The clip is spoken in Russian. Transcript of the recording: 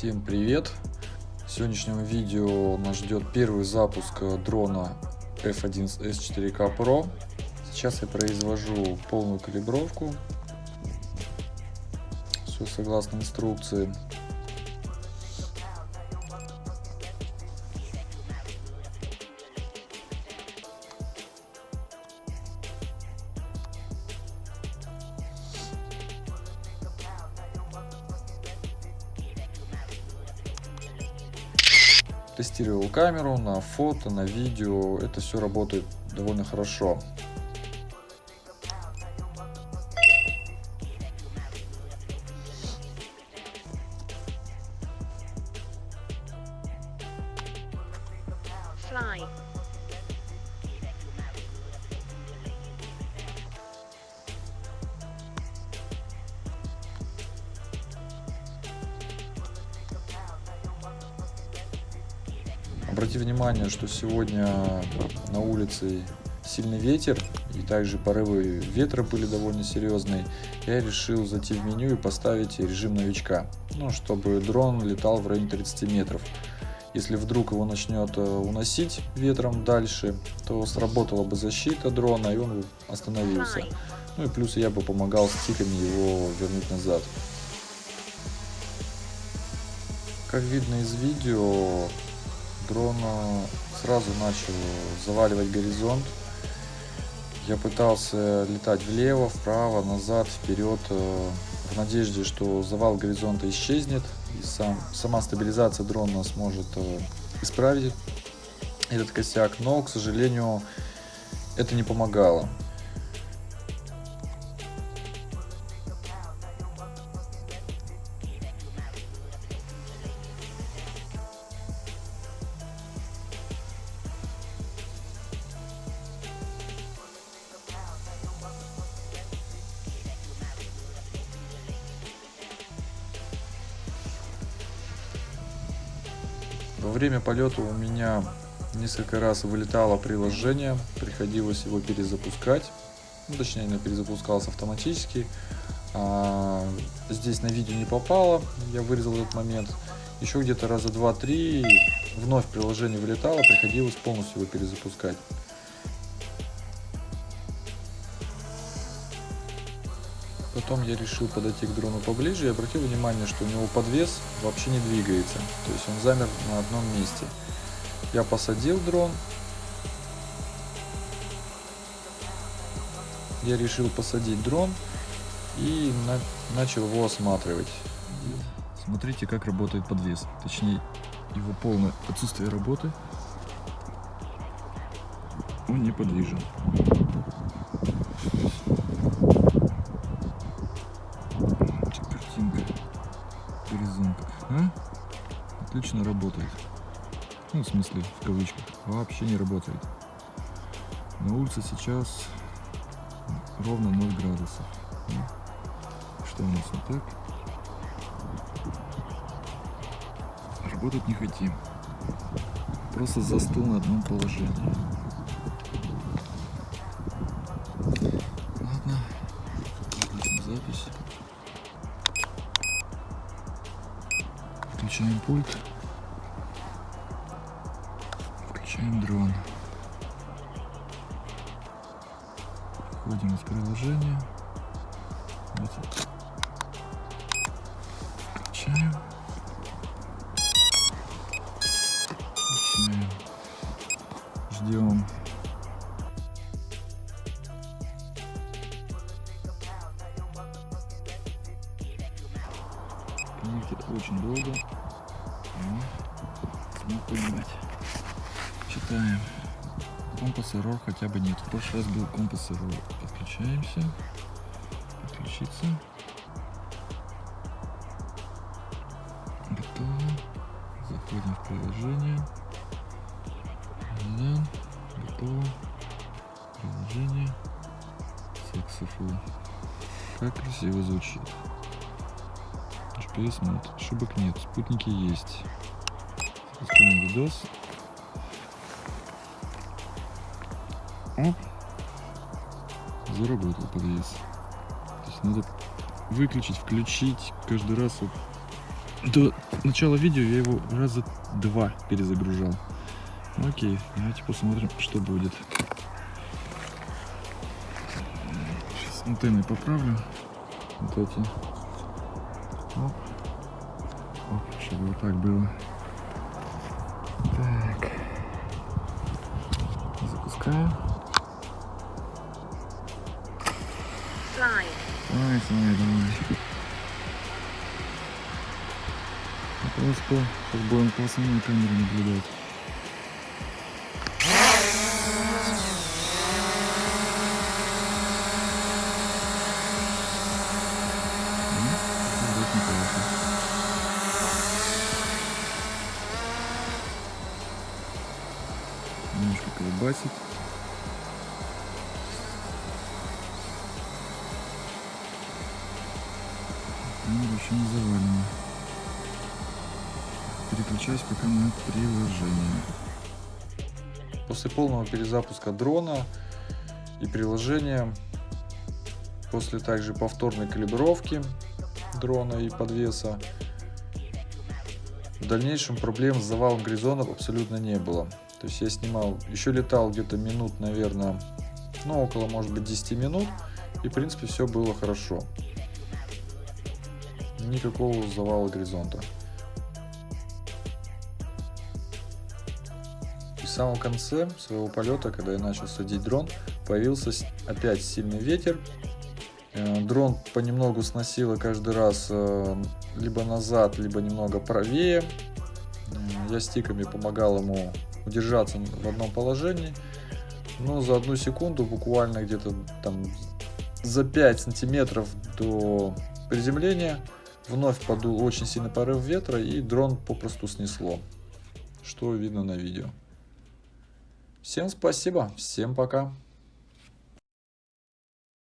Всем привет! В сегодняшнем видео нас ждет первый запуск дрона F1S 4K Pro. Сейчас я произвожу полную калибровку. Все согласно инструкции. Тестировал камеру на фото, на видео. Это все работает довольно хорошо. Fly. Обрати внимание, что сегодня на улице сильный ветер и также порывы ветра были довольно серьезные. Я решил зайти в меню и поставить режим новичка, ну, чтобы дрон летал в районе 30 метров. Если вдруг его начнет э, уносить ветром дальше, то сработала бы защита дрона и он остановился. Ну и плюс я бы помогал стиками его вернуть назад. Как видно из видео, дрон сразу начал заваливать горизонт. Я пытался летать влево, вправо, назад, вперед, э, в надежде, что завал горизонта исчезнет, и сам, сама стабилизация дрона сможет э, исправить этот косяк, но, к сожалению, это не помогало. Во время полета у меня несколько раз вылетало приложение, приходилось его перезапускать. Ну, точнее, оно перезапускалось автоматически. А, здесь на видео не попало, я вырезал этот момент. Еще где-то раза два-три вновь приложение вылетало, приходилось полностью его перезапускать. Потом я решил подойти к дрону поближе и обратил внимание, что у него подвес вообще не двигается. То есть он замер на одном месте. Я посадил дрон. Я решил посадить дрон и на- начал его осматривать. Смотрите, как работает подвес. Точнее, его полное отсутствие работы. Он неподвижен. Отлично работает. Ну, в смысле, в кавычках. Вообще не работает. На улице сейчас ровно 0 градусов. Ну, Что у нас вот так? Работать не хотим. Просто застыл на одном положении. Включаем пульт. Включаем дрон. Входим из приложения. Вот Коннектит очень долго. Ну, Не понимать. Читаем. Компас error хотя бы нет. В прошлый раз был компас error. Подключаемся. Подключиться. Готово. Заходим в приложение. Да. Готово. Приложение. Successful. Как красиво звучит. GPS мод. Ошибок нет. Спутники есть. Запускаем видос. Оп. Заработал подвес. То есть надо выключить, включить каждый раз вот до начала видео я его раза два перезагружал. Ну, окей, давайте посмотрим, что будет. Сейчас антенны поправлю. Вот эти. Чтобы вот так было. Так. Запускаю. Давай, давай, давай. Просто сейчас будем по основной камере наблюдать. Немножко колбасит. Камера еще не завалена. Переключаюсь пока на приложение. После полного перезапуска дрона и приложения, после также повторной калибровки дрона и подвеса, в дальнейшем проблем с завалом горизонтов абсолютно не было. То есть я снимал, еще летал где-то минут, наверное, ну около, может быть, 10 минут, и в принципе все было хорошо. Никакого завала горизонта. И в самом конце своего полета, когда я начал садить дрон, появился опять сильный ветер. Э, дрон понемногу сносило каждый раз э, либо назад, либо немного правее. Я стиками помогал ему удержаться в одном положении. Но за одну секунду, буквально где-то там за 5 сантиметров до приземления, вновь подул очень сильный порыв ветра и дрон попросту снесло. Что видно на видео. Всем спасибо, всем пока.